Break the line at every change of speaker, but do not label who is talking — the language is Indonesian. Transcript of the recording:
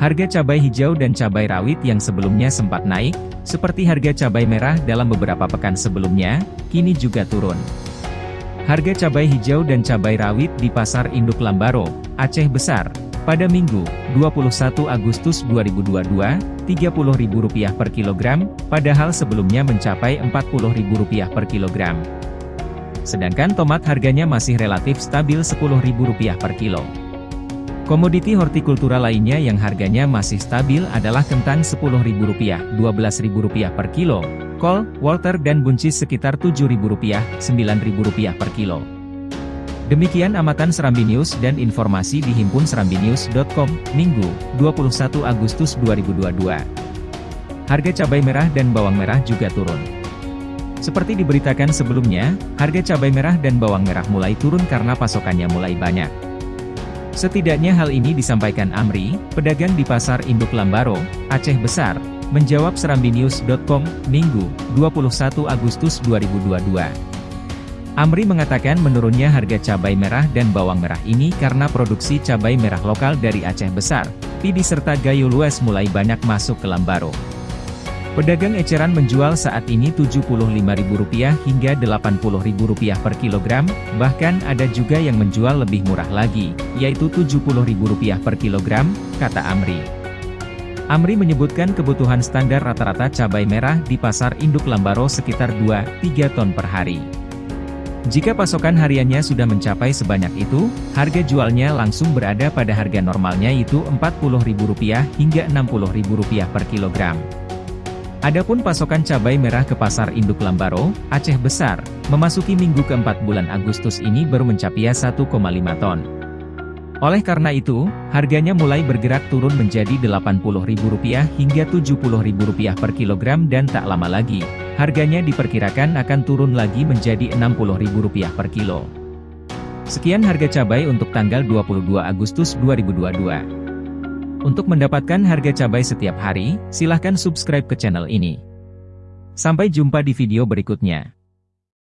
Harga cabai hijau dan cabai rawit yang sebelumnya sempat naik, seperti harga cabai merah dalam beberapa pekan sebelumnya, kini juga turun. Harga cabai hijau dan cabai rawit di Pasar Induk Lambaro, Aceh Besar, pada Minggu, 21 Agustus 2022, Rp30.000 per kilogram, padahal sebelumnya mencapai Rp40.000 per kilogram. Sedangkan tomat harganya masih relatif stabil Rp10.000 per kilo. Komoditi hortikultura lainnya yang harganya masih stabil adalah kentang Rp10.000, Rp12.000 per kilo, kol, Walter dan buncis sekitar Rp7.000, Rp9.000 per kilo. Demikian amatan Serambi News dan informasi di Himpun Serambinews.com, Minggu, 21 Agustus 2022. Harga cabai merah dan bawang merah juga turun. Seperti diberitakan sebelumnya, harga cabai merah dan bawang merah mulai turun karena pasokannya mulai banyak. Setidaknya hal ini disampaikan Amri, pedagang di Pasar Induk Lambaro, Aceh Besar, menjawab serambinews.com, Minggu, 21 Agustus 2022. Amri mengatakan menurunnya harga cabai merah dan bawang merah ini karena produksi cabai merah lokal dari Aceh Besar, Pidi serta Gayo Lues mulai banyak masuk ke Lambaro. Pedagang eceran menjual saat ini Rp75.000 hingga Rp80.000 per kilogram, bahkan ada juga yang menjual lebih murah lagi, yaitu Rp70.000 per kilogram, kata Amri. Amri menyebutkan kebutuhan standar rata-rata cabai merah di pasar induk Lambaro sekitar 2-3 ton per hari. Jika pasokan hariannya sudah mencapai sebanyak itu, harga jualnya langsung berada pada harga normalnya yaitu Rp40.000 hingga Rp60.000 per kilogram. Adapun pasokan cabai merah ke pasar induk Lambaro, Aceh Besar, memasuki minggu keempat bulan Agustus ini baru mencapai 1,5 ton. Oleh karena itu, harganya mulai bergerak turun menjadi Rp80.000 hingga Rp70.000 per kilogram dan tak lama lagi, harganya diperkirakan akan turun lagi menjadi Rp60.000 per kilo. Sekian harga cabai untuk tanggal 22 Agustus 2022. Untuk mendapatkan harga cabai setiap hari, silahkan subscribe ke channel ini. Sampai jumpa di video berikutnya.